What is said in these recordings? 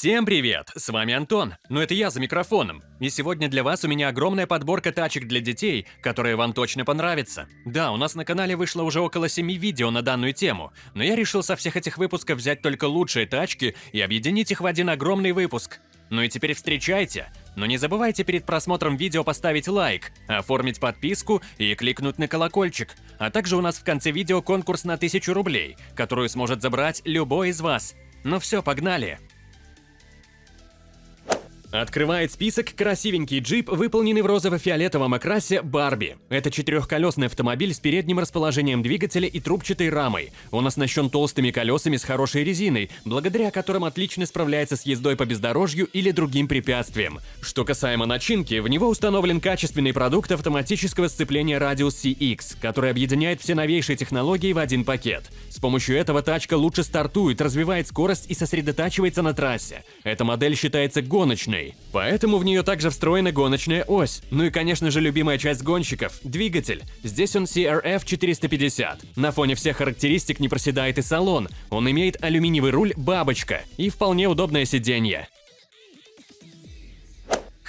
Всем привет! С вами Антон, но это я за микрофоном. И сегодня для вас у меня огромная подборка тачек для детей, которые вам точно понравятся. Да, у нас на канале вышло уже около 7 видео на данную тему, но я решил со всех этих выпусков взять только лучшие тачки и объединить их в один огромный выпуск. Ну и теперь встречайте. Но не забывайте перед просмотром видео поставить лайк, оформить подписку и кликнуть на колокольчик. А также у нас в конце видео конкурс на 1000 рублей, которую сможет забрать любой из вас. Ну все, погнали! Открывает список красивенький джип, выполненный в розово-фиолетовом окрасе Барби. Это четырехколесный автомобиль с передним расположением двигателя и трубчатой рамой. Он оснащен толстыми колесами с хорошей резиной, благодаря которым отлично справляется с ездой по бездорожью или другим препятствиям. Что касаемо начинки, в него установлен качественный продукт автоматического сцепления Radius CX, который объединяет все новейшие технологии в один пакет. С помощью этого тачка лучше стартует, развивает скорость и сосредотачивается на трассе. Эта модель считается гоночной, гоночной. Поэтому в нее также встроена гоночная ось. Ну и, конечно же, любимая часть гонщиков – двигатель. Здесь он CRF 450. На фоне всех характеристик не проседает и салон. Он имеет алюминиевый руль «Бабочка» и вполне удобное сиденье.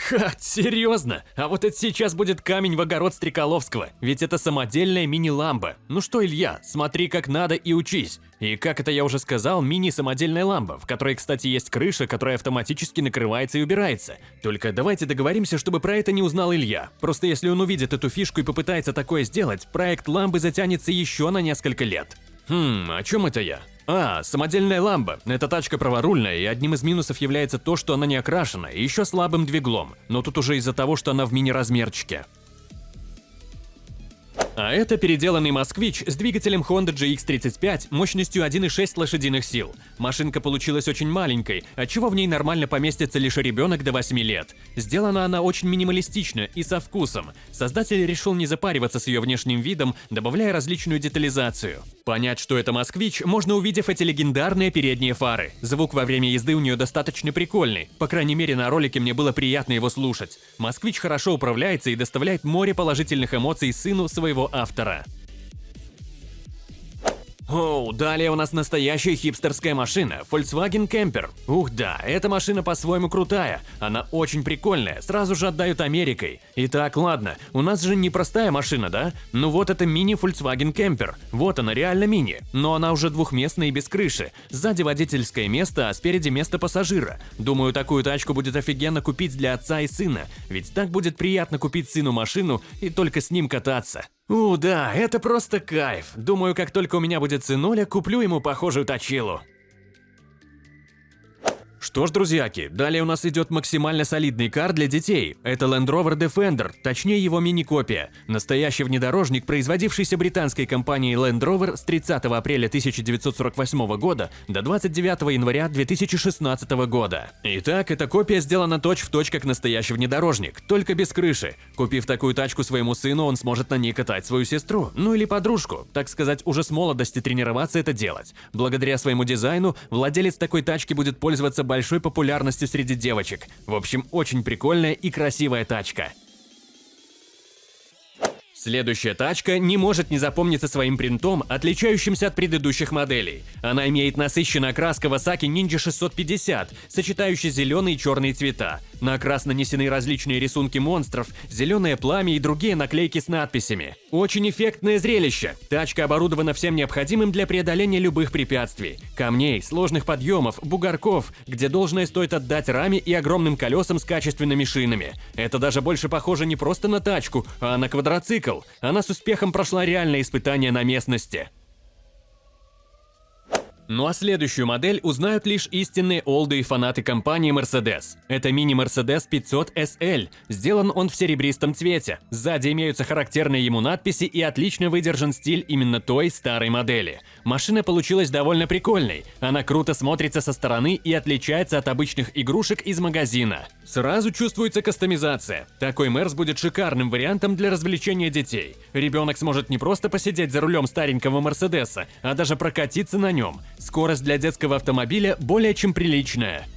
Ха, серьезно? А вот это сейчас будет камень в огород Стреколовского, ведь это самодельная мини-ламба. Ну что, Илья, смотри как надо и учись. И как это я уже сказал, мини-самодельная ламба, в которой, кстати, есть крыша, которая автоматически накрывается и убирается. Только давайте договоримся, чтобы про это не узнал Илья. Просто если он увидит эту фишку и попытается такое сделать, проект ламбы затянется еще на несколько лет. Хм, о чем это я? А, самодельная ламба. Эта тачка праворульная, и одним из минусов является то, что она не окрашена, и еще слабым двиглом. Но тут уже из-за того, что она в мини-размерчике. А это переделанный «Москвич» с двигателем Honda GX35 мощностью 1,6 лошадиных сил. Машинка получилась очень маленькой, отчего в ней нормально поместится лишь ребенок до 8 лет. Сделана она очень минималистично и со вкусом. Создатель решил не запариваться с ее внешним видом, добавляя различную детализацию. Понять, что это «Москвич», можно увидев эти легендарные передние фары. Звук во время езды у нее достаточно прикольный. По крайней мере, на ролике мне было приятно его слушать. «Москвич» хорошо управляется и доставляет море положительных эмоций сыну своего автора. Оу, далее у нас настоящая хипстерская машина, Volkswagen Camper. Ух да, эта машина по-своему крутая, она очень прикольная, сразу же отдают Америкой. Итак, ладно, у нас же не простая машина, да? Ну вот это мини Volkswagen Camper, вот она реально мини, но она уже двухместная и без крыши. Сзади водительское место, а спереди место пассажира. Думаю, такую тачку будет офигенно купить для отца и сына, ведь так будет приятно купить сыну машину и только с ним кататься. У, да, это просто кайф. Думаю, как только у меня будет сынуля, куплю ему похожую точилу. Что ж, друзьяки, далее у нас идет максимально солидный кар для детей. Это Land Rover Defender, точнее его мини-копия. Настоящий внедорожник, производившийся британской компанией Land Rover с 30 апреля 1948 года до 29 января 2016 года. Итак, эта копия сделана точь-в-точь точь как настоящий внедорожник, только без крыши. Купив такую тачку своему сыну, он сможет на ней катать свою сестру, ну или подружку, так сказать, уже с молодости тренироваться это делать. Благодаря своему дизайну, владелец такой тачки будет пользоваться большой популярностью среди девочек. В общем, очень прикольная и красивая тачка. Следующая тачка не может не запомниться своим принтом, отличающимся от предыдущих моделей. Она имеет насыщенный окрас Kawasaki Ninja 650, сочетающий зеленые и черные цвета. На окрас нанесены различные рисунки монстров, зеленое пламя и другие наклейки с надписями. Очень эффектное зрелище. Тачка оборудована всем необходимым для преодоления любых препятствий. Камней, сложных подъемов, бугорков, где должное стоит отдать раме и огромным колесам с качественными шинами. Это даже больше похоже не просто на тачку, а на квадроцикл. Она с успехом прошла реальное испытание на местности. Ну а следующую модель узнают лишь истинные олды и фанаты компании Mercedes. Это мини-Mercedes 500 SL. Сделан он в серебристом цвете. Сзади имеются характерные ему надписи и отлично выдержан стиль именно той старой модели. Машина получилась довольно прикольной. Она круто смотрится со стороны и отличается от обычных игрушек из магазина. Сразу чувствуется кастомизация. Такой Мерс будет шикарным вариантом для развлечения детей. Ребенок сможет не просто посидеть за рулем старенького Мерседеса, а даже прокатиться на нем. Скорость для детского автомобиля более чем приличная.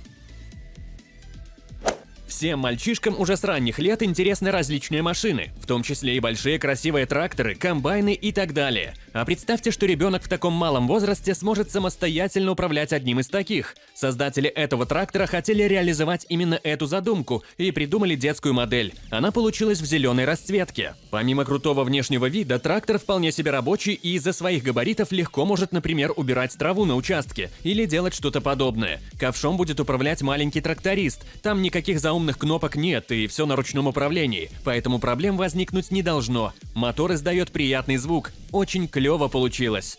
Всем мальчишкам уже с ранних лет интересны различные машины, в том числе и большие красивые тракторы, комбайны и так далее. А представьте, что ребенок в таком малом возрасте сможет самостоятельно управлять одним из таких. Создатели этого трактора хотели реализовать именно эту задумку и придумали детскую модель. Она получилась в зеленой расцветке. Помимо крутого внешнего вида, трактор вполне себе рабочий и из-за своих габаритов легко может, например, убирать траву на участке или делать что-то подобное. Ковшом будет управлять маленький тракторист. Там никаких заумных умных кнопок нет и все на ручном управлении, поэтому проблем возникнуть не должно. Мотор издает приятный звук. Очень клево получилось.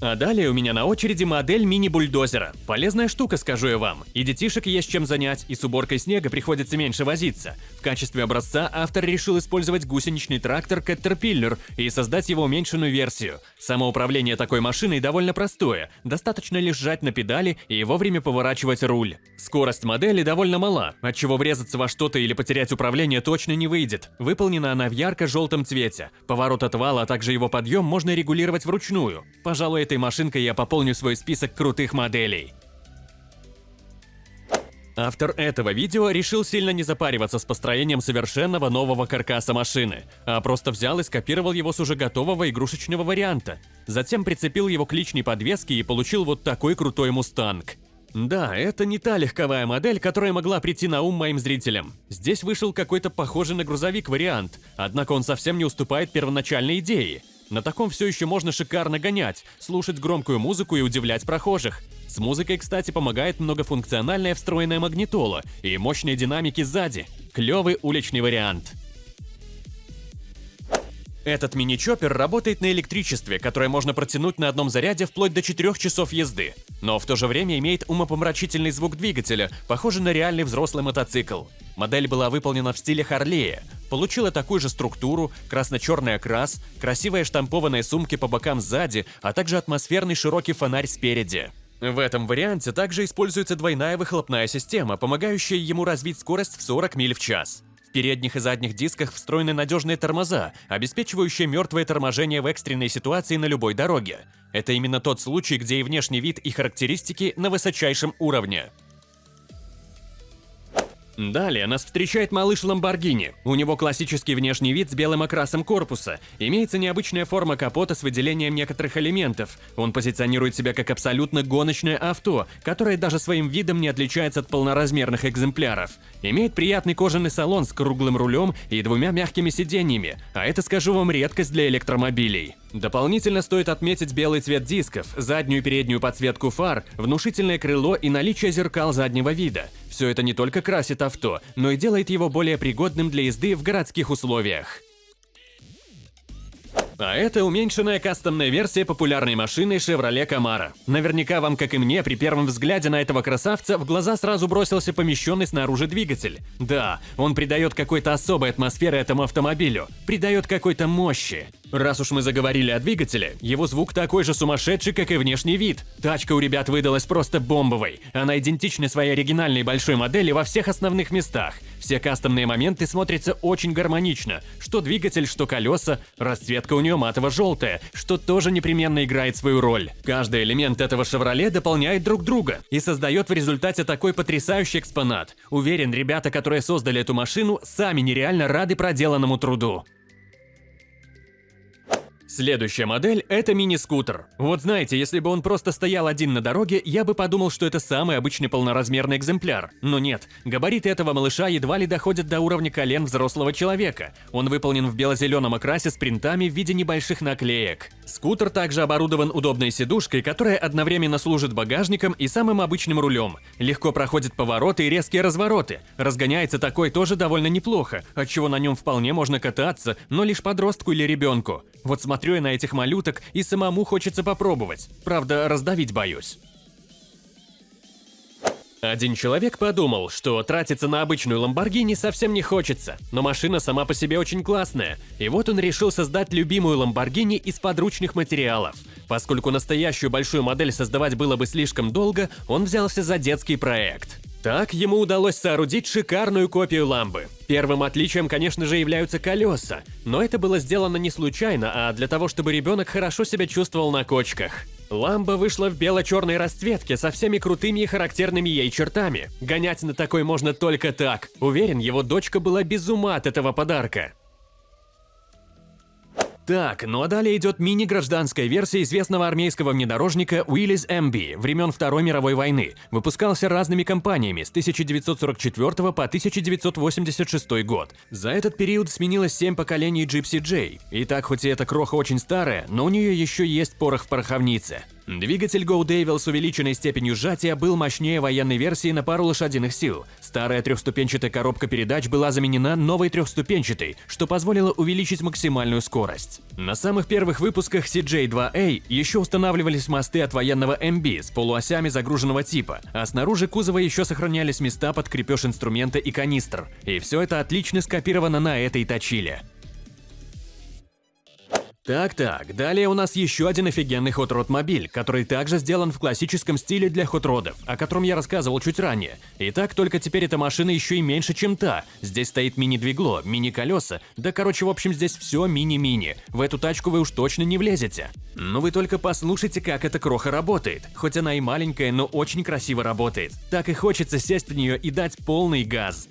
А далее у меня на очереди модель мини-бульдозера. Полезная штука, скажу я вам. И детишек есть чем занять, и с уборкой снега приходится меньше возиться. В качестве образца автор решил использовать гусеничный трактор Caterpillar и создать его уменьшенную версию. Самоуправление такой машиной довольно простое, достаточно лишь жать на педали и вовремя поворачивать руль. Скорость модели довольно мала, отчего врезаться во что-то или потерять управление точно не выйдет. Выполнена она в ярко-желтом цвете. Поворот отвала, а также его подъем можно регулировать вручную. Пожалуй, этой машинкой я пополню свой список крутых моделей. Автор этого видео решил сильно не запариваться с построением совершенного нового каркаса машины, а просто взял и скопировал его с уже готового игрушечного варианта. Затем прицепил его к личной подвеске и получил вот такой крутой мустанг. Да, это не та легковая модель, которая могла прийти на ум моим зрителям. Здесь вышел какой-то похожий на грузовик вариант, однако он совсем не уступает первоначальной идее. На таком все еще можно шикарно гонять, слушать громкую музыку и удивлять прохожих. С музыкой, кстати, помогает многофункциональная встроенная магнитола и мощные динамики сзади. Клевый уличный вариант. Этот мини-чоппер работает на электричестве, которое можно протянуть на одном заряде вплоть до 4 часов езды, но в то же время имеет умопомрачительный звук двигателя, похожий на реальный взрослый мотоцикл. Модель была выполнена в стиле Харлея, получила такую же структуру, красно-черный окрас, красивые штампованные сумки по бокам сзади, а также атмосферный широкий фонарь спереди. В этом варианте также используется двойная выхлопная система, помогающая ему развить скорость в 40 миль в час передних и задних дисках встроены надежные тормоза, обеспечивающие мертвое торможение в экстренной ситуации на любой дороге. Это именно тот случай, где и внешний вид, и характеристики на высочайшем уровне. Далее нас встречает малыш Ламборгини. У него классический внешний вид с белым окрасом корпуса. Имеется необычная форма капота с выделением некоторых элементов. Он позиционирует себя как абсолютно гоночное авто, которое даже своим видом не отличается от полноразмерных экземпляров. Имеет приятный кожаный салон с круглым рулем и двумя мягкими сиденьями, а это, скажу вам, редкость для электромобилей. Дополнительно стоит отметить белый цвет дисков, заднюю и переднюю подсветку фар, внушительное крыло и наличие зеркал заднего вида. Все это не только красит авто, но и делает его более пригодным для езды в городских условиях. А это уменьшенная кастомная версия популярной машины Chevrolet Camaro. Наверняка вам, как и мне, при первом взгляде на этого красавца в глаза сразу бросился помещенный снаружи двигатель. Да, он придает какой-то особой атмосферы этому автомобилю, придает какой-то мощи. Раз уж мы заговорили о двигателе, его звук такой же сумасшедший, как и внешний вид. Тачка у ребят выдалась просто бомбовой. Она идентична своей оригинальной большой модели во всех основных местах. Все кастомные моменты смотрятся очень гармонично. Что двигатель, что колеса. Расцветка у нее матово-желтая, что тоже непременно играет свою роль. Каждый элемент этого «Шевроле» дополняет друг друга и создает в результате такой потрясающий экспонат. Уверен, ребята, которые создали эту машину, сами нереально рады проделанному труду. Следующая модель – это мини-скутер. Вот знаете, если бы он просто стоял один на дороге, я бы подумал, что это самый обычный полноразмерный экземпляр. Но нет, габариты этого малыша едва ли доходят до уровня колен взрослого человека. Он выполнен в бело-зеленом окрасе с принтами в виде небольших наклеек. Скутер также оборудован удобной сидушкой, которая одновременно служит багажником и самым обычным рулем. Легко проходит повороты и резкие развороты. Разгоняется такой тоже довольно неплохо, отчего на нем вполне можно кататься, но лишь подростку или ребенку. Вот смотрю я на этих малюток и самому хочется попробовать. Правда, раздавить боюсь. Один человек подумал, что тратиться на обычную Ламборгини совсем не хочется, но машина сама по себе очень классная, и вот он решил создать любимую Ламборгини из подручных материалов. Поскольку настоящую большую модель создавать было бы слишком долго, он взялся за детский проект. Так ему удалось соорудить шикарную копию ламбы. Первым отличием, конечно же, являются колеса, но это было сделано не случайно, а для того, чтобы ребенок хорошо себя чувствовал на кочках. Ламба вышла в бело-черной расцветке со всеми крутыми и характерными ей чертами. Гонять на такой можно только так. Уверен, его дочка была без ума от этого подарка. Так, ну а далее идет мини-гражданская версия известного армейского внедорожника Willys MB времен Второй мировой войны. Выпускался разными компаниями с 1944 по 1986 год. За этот период сменилось 7 поколений Gypsy J. И так, хоть и эта кроха очень старая, но у нее еще есть порох в пороховнице. Двигатель Go Devil с увеличенной степенью сжатия был мощнее военной версии на пару лошадиных сил. Старая трехступенчатая коробка передач была заменена новой трехступенчатой, что позволило увеличить максимальную скорость. На самых первых выпусках CJ2A еще устанавливались мосты от военного MB с полуосями загруженного типа, а снаружи кузова еще сохранялись места под крепеж инструмента и канистр. И все это отлично скопировано на этой точиле. Так-так, далее у нас еще один офигенный хот-род мобиль, который также сделан в классическом стиле для хот-родов, о котором я рассказывал чуть ранее. Итак, только теперь эта машина еще и меньше, чем та. Здесь стоит мини-двигло, мини-колеса, да короче, в общем, здесь все мини-мини. В эту тачку вы уж точно не влезете. Но вы только послушайте, как эта кроха работает. Хоть она и маленькая, но очень красиво работает. Так и хочется сесть в нее и дать полный газ.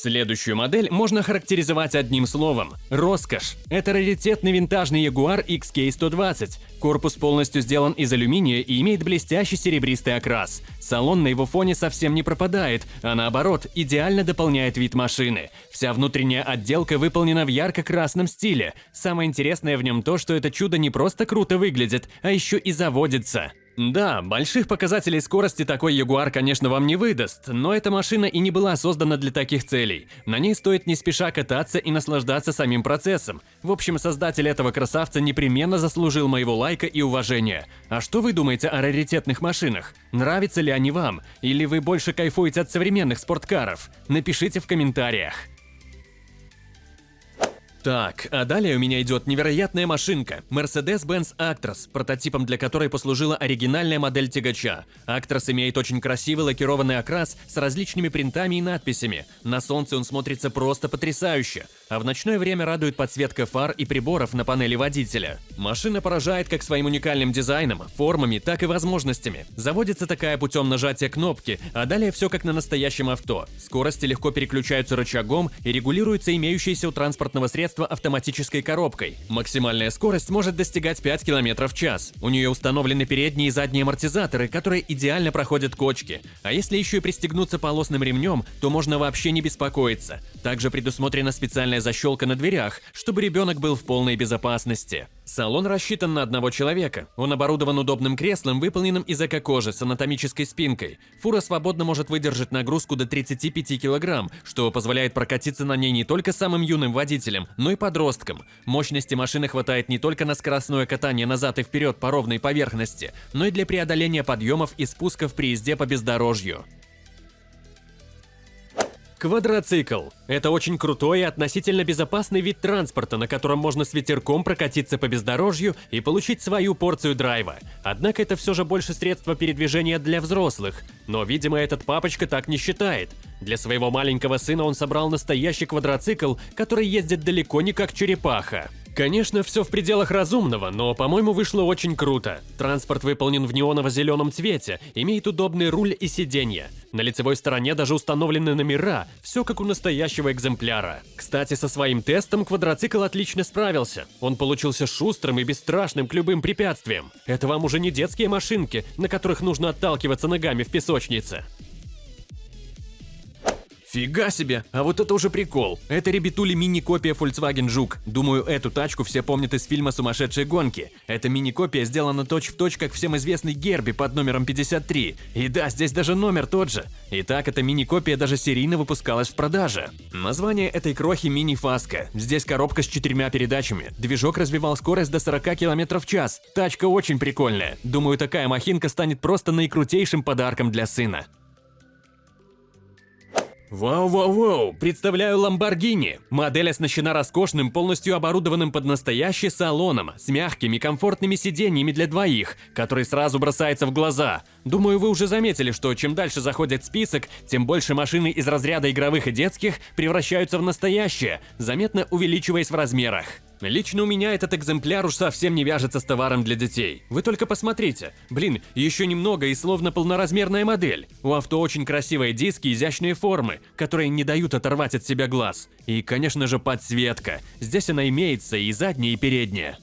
Следующую модель можно характеризовать одним словом – роскошь. Это раритетный винтажный Jaguar XK120. Корпус полностью сделан из алюминия и имеет блестящий серебристый окрас. Салон на его фоне совсем не пропадает, а наоборот, идеально дополняет вид машины. Вся внутренняя отделка выполнена в ярко-красном стиле. Самое интересное в нем то, что это чудо не просто круто выглядит, а еще и заводится. Да, больших показателей скорости такой Ягуар, конечно, вам не выдаст, но эта машина и не была создана для таких целей. На ней стоит не спеша кататься и наслаждаться самим процессом. В общем, создатель этого красавца непременно заслужил моего лайка и уважения. А что вы думаете о раритетных машинах? Нравятся ли они вам? Или вы больше кайфуете от современных спорткаров? Напишите в комментариях. Так, а далее у меня идет невероятная машинка Mercedes-Benz Actros, прототипом для которой послужила оригинальная модель тягача. Actros имеет очень красивый лакированный окрас с различными принтами и надписями. На солнце он смотрится просто потрясающе, а в ночное время радует подсветка фар и приборов на панели водителя. Машина поражает как своим уникальным дизайном, формами, так и возможностями. Заводится такая путем нажатия кнопки, а далее все как на настоящем авто. Скорости легко переключаются рычагом и регулируются имеющиеся у транспортного средства средство автоматической коробкой. Максимальная скорость может достигать 5 км в час. У нее установлены передние и задние амортизаторы, которые идеально проходят кочки. А если еще и пристегнуться полосным ремнем, то можно вообще не беспокоиться. Также предусмотрена специальная защелка на дверях, чтобы ребенок был в полной безопасности. Салон рассчитан на одного человека. Он оборудован удобным креслом, выполненным из эко-кожи с анатомической спинкой. Фура свободно может выдержать нагрузку до 35 кг, что позволяет прокатиться на ней не только самым юным водителям, но и подросткам. Мощности машины хватает не только на скоростное катание назад и вперед по ровной поверхности, но и для преодоления подъемов и спусков при езде по бездорожью. Квадроцикл – это очень крутой и относительно безопасный вид транспорта, на котором можно с ветерком прокатиться по бездорожью и получить свою порцию драйва. Однако это все же больше средство передвижения для взрослых. Но, видимо, этот папочка так не считает. Для своего маленького сына он собрал настоящий квадроцикл, который ездит далеко не как черепаха. Конечно, все в пределах разумного, но, по-моему, вышло очень круто. Транспорт выполнен в неоново-зеленом цвете, имеет удобный руль и сиденье. На лицевой стороне даже установлены номера, все как у настоящего экземпляра. Кстати, со своим тестом квадроцикл отлично справился. Он получился шустрым и бесстрашным к любым препятствиям. Это вам уже не детские машинки, на которых нужно отталкиваться ногами в песочнице. Фига себе, а вот это уже прикол. Это ребятули мини-копия Volkswagen Жук. Думаю, эту тачку все помнят из фильма «Сумасшедшие гонки». Эта мини-копия сделана точь-в-точь, точь, как всем известный Герби под номером 53. И да, здесь даже номер тот же. Итак, эта мини-копия даже серийно выпускалась в продаже. Название этой крохи мини-фаска. Здесь коробка с четырьмя передачами. Движок развивал скорость до 40 км в час. Тачка очень прикольная. Думаю, такая махинка станет просто наикрутейшим подарком для сына. Вау-вау-вау! Представляю Lamborghini. Модель оснащена роскошным, полностью оборудованным под настоящий салоном, с мягкими, комфортными сиденьями для двоих, который сразу бросается в глаза. Думаю, вы уже заметили, что чем дальше заходит список, тем больше машины из разряда игровых и детских превращаются в настоящие, заметно увеличиваясь в размерах. Лично у меня этот экземпляр уж совсем не вяжется с товаром для детей. Вы только посмотрите. Блин, еще немного и словно полноразмерная модель. У авто очень красивые диски, изящные формы, которые не дают оторвать от себя глаз. И, конечно же, подсветка. Здесь она имеется и задняя, и передняя.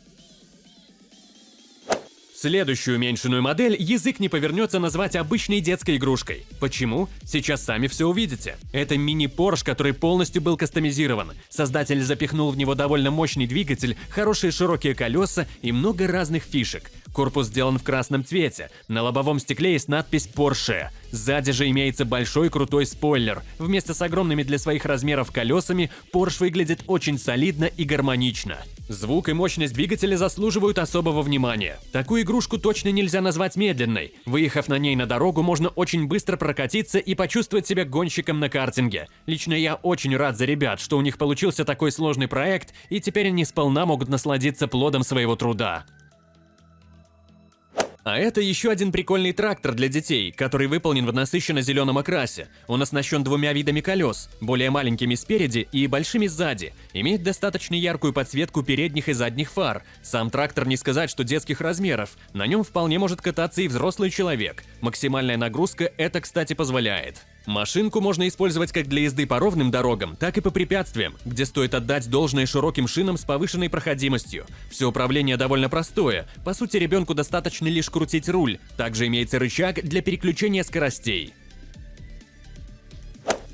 Следующую уменьшенную модель язык не повернется назвать обычной детской игрушкой. Почему? Сейчас сами все увидите. Это мини-Порш, который полностью был кастомизирован. Создатель запихнул в него довольно мощный двигатель, хорошие широкие колеса и много разных фишек. Корпус сделан в красном цвете. На лобовом стекле есть надпись Porsche. Сзади же имеется большой крутой спойлер. Вместе с огромными для своих размеров колесами Porsche выглядит очень солидно и гармонично. Звук и мощность двигателя заслуживают особого внимания. Такую игрушку точно нельзя назвать медленной. Выехав на ней на дорогу, можно очень быстро прокатиться и почувствовать себя гонщиком на картинге. Лично я очень рад за ребят, что у них получился такой сложный проект, и теперь они сполна могут насладиться плодом своего труда. А это еще один прикольный трактор для детей, который выполнен в насыщенно-зеленом окрасе. Он оснащен двумя видами колес, более маленькими спереди и большими сзади. Имеет достаточно яркую подсветку передних и задних фар. Сам трактор не сказать, что детских размеров. На нем вполне может кататься и взрослый человек. Максимальная нагрузка это, кстати, позволяет. Машинку можно использовать как для езды по ровным дорогам, так и по препятствиям, где стоит отдать должное широким шинам с повышенной проходимостью. Все управление довольно простое, по сути ребенку достаточно лишь крутить руль, также имеется рычаг для переключения скоростей.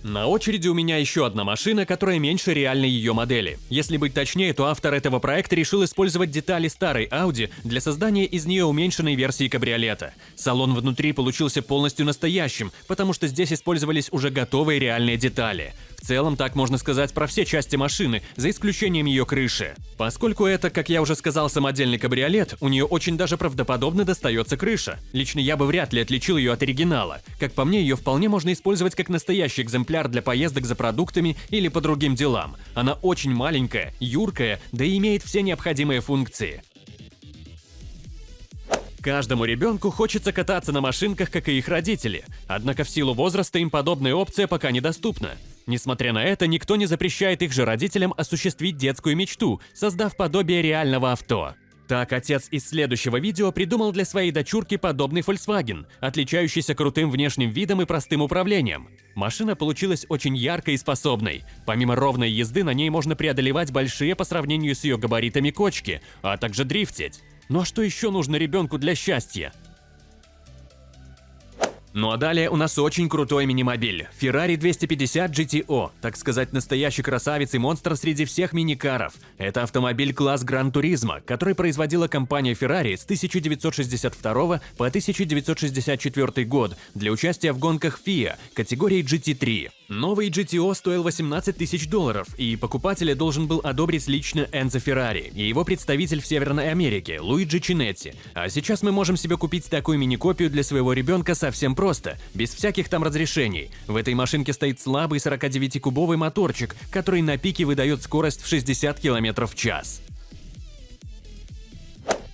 На очереди у меня еще одна машина, которая меньше реальной ее модели. Если быть точнее, то автор этого проекта решил использовать детали старой Audi для создания из нее уменьшенной версии кабриолета. Салон внутри получился полностью настоящим, потому что здесь использовались уже готовые реальные детали. В целом, так можно сказать про все части машины, за исключением ее крыши. Поскольку это, как я уже сказал, самодельный кабриолет, у нее очень даже правдоподобно достается крыша. Лично я бы вряд ли отличил ее от оригинала. Как по мне, ее вполне можно использовать как настоящий экземпляр для поездок за продуктами или по другим делам. Она очень маленькая, юркая, да и имеет все необходимые функции. Каждому ребенку хочется кататься на машинках, как и их родители. Однако в силу возраста им подобная опция пока недоступна. Несмотря на это, никто не запрещает их же родителям осуществить детскую мечту, создав подобие реального авто. Так, отец из следующего видео придумал для своей дочурки подобный Volkswagen, отличающийся крутым внешним видом и простым управлением. Машина получилась очень яркой и способной. Помимо ровной езды, на ней можно преодолевать большие по сравнению с ее габаритами кочки, а также дрифтить. Ну а что еще нужно ребенку для счастья? Ну а далее у нас очень крутой мини-мобиль – Ferrari 250 GTO, так сказать, настоящий красавец и монстр среди всех миникаров. Это автомобиль класс Гран Туризма, который производила компания Ferrari с 1962 по 1964 год для участия в гонках FIA категории GT3. Новый GTO стоил 18 тысяч долларов, и покупателя должен был одобрить лично Энзо Феррари и его представитель в Северной Америке Луиджи Чинетти. А сейчас мы можем себе купить такую мини-копию для своего ребенка совсем просто, без всяких там разрешений. В этой машинке стоит слабый 49-кубовый моторчик, который на пике выдает скорость в 60 км в час.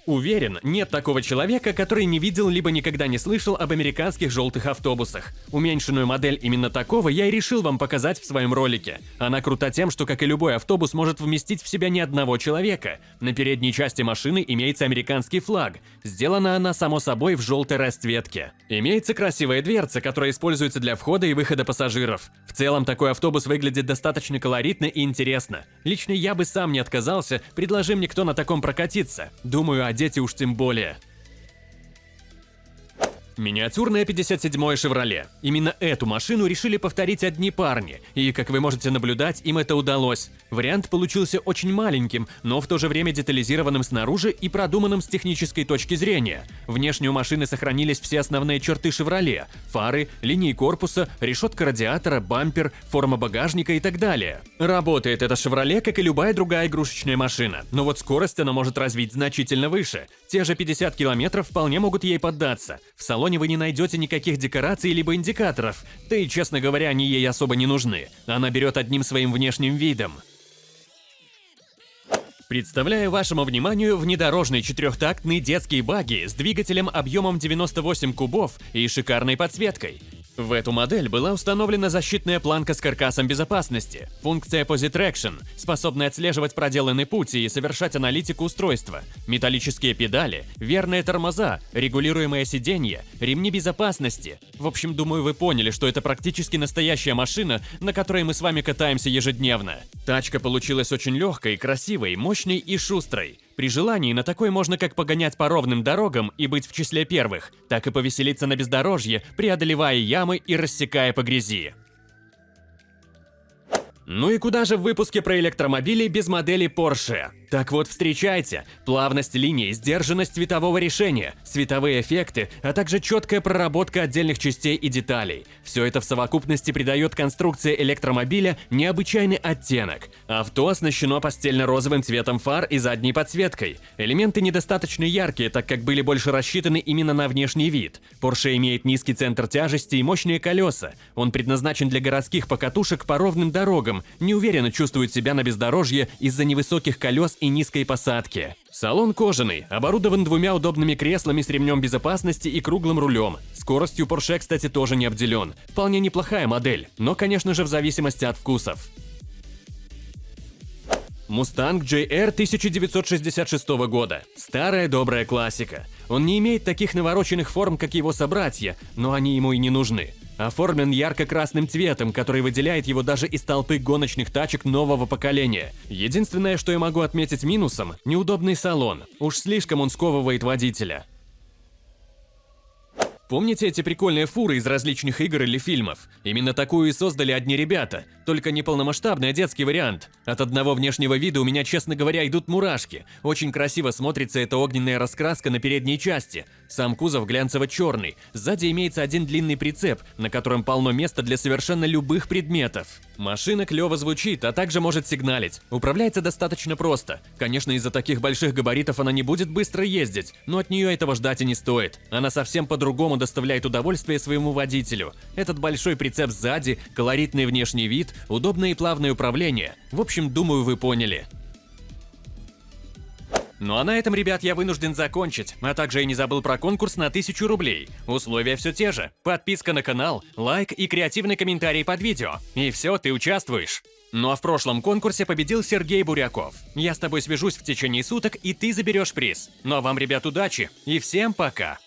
Уверен, нет такого человека, который не видел либо никогда не слышал об американских желтых автобусах. Уменьшенную модель именно такого я и решил вам показать в своем ролике. Она крута тем, что, как и любой автобус, может вместить в себя ни одного человека. На передней части машины имеется американский флаг. Сделана она, само собой, в желтой расцветке. Имеется красивая дверца, которая используется для входа и выхода пассажиров. В целом, такой автобус выглядит достаточно колоритно и интересно. Лично я бы сам не отказался, предложи мне кто на таком прокатиться. Думаю, дети уж тем более. Миниатюрная 57-я «Шевроле». Именно эту машину решили повторить одни парни, и, как вы можете наблюдать, им это удалось. Вариант получился очень маленьким, но в то же время детализированным снаружи и продуманным с технической точки зрения. Внешне у машины сохранились все основные черты «Шевроле» – фары, линии корпуса, решетка радиатора, бампер, форма багажника и так далее. Работает эта «Шевроле», как и любая другая игрушечная машина, но вот скорость она может развить значительно выше. Те же 50 километров вполне могут ей поддаться. В салоне вы не найдете никаких декораций либо индикаторов, да и, честно говоря, они ей особо не нужны. Она берет одним своим внешним видом. Представляю вашему вниманию внедорожный четырехтактный детский багги с двигателем объемом 98 кубов и шикарной подсветкой. В эту модель была установлена защитная планка с каркасом безопасности, функция Posit Traction, способная отслеживать проделанный путь и совершать аналитику устройства, металлические педали, верные тормоза, регулируемое сиденье, ремни безопасности. В общем, думаю, вы поняли, что это практически настоящая машина, на которой мы с вами катаемся ежедневно. Тачка получилась очень легкой, красивой, мощной и шустрой. При желании на такой можно как погонять по ровным дорогам и быть в числе первых, так и повеселиться на бездорожье, преодолевая ямы и рассекая по грязи. Ну и куда же в выпуске про электромобили без модели Porsche? Так вот, встречайте, плавность линии, сдержанность цветового решения, световые эффекты, а также четкая проработка отдельных частей и деталей. Все это в совокупности придает конструкции электромобиля необычайный оттенок. Авто оснащено постельно-розовым цветом фар и задней подсветкой. Элементы недостаточно яркие, так как были больше рассчитаны именно на внешний вид. Porsche имеет низкий центр тяжести и мощные колеса. Он предназначен для городских покатушек по ровным дорогам, неуверенно чувствует себя на бездорожье из-за невысоких колес и низкой посадки. Салон кожаный, оборудован двумя удобными креслами с ремнем безопасности и круглым рулем. Скоростью Porsche, кстати, тоже не обделен. Вполне неплохая модель, но, конечно же, в зависимости от вкусов. Mustang JR 1966 года. Старая добрая классика. Он не имеет таких навороченных форм, как его собратья, но они ему и не нужны. Оформлен ярко-красным цветом, который выделяет его даже из толпы гоночных тачек нового поколения. Единственное, что я могу отметить минусом – неудобный салон. Уж слишком он сковывает водителя. Помните эти прикольные фуры из различных игр или фильмов? Именно такую и создали одни ребята, только не полномасштабный, а детский вариант. От одного внешнего вида у меня, честно говоря, идут мурашки. Очень красиво смотрится эта огненная раскраска на передней части. Сам кузов глянцево-черный. Сзади имеется один длинный прицеп, на котором полно места для совершенно любых предметов. Машина клево звучит, а также может сигналить. Управляется достаточно просто. Конечно, из-за таких больших габаритов она не будет быстро ездить, но от нее этого ждать и не стоит. Она совсем по-другому доставляет удовольствие своему водителю. Этот большой прицеп сзади, колоритный внешний вид, удобное и плавное управление. В общем, думаю, вы поняли. Ну а на этом, ребят, я вынужден закончить, а также я не забыл про конкурс на 1000 рублей. Условия все те же. Подписка на канал, лайк и креативный комментарий под видео. И все, ты участвуешь. Ну а в прошлом конкурсе победил Сергей Буряков. Я с тобой свяжусь в течение суток, и ты заберешь приз. Ну а вам, ребят, удачи и всем пока!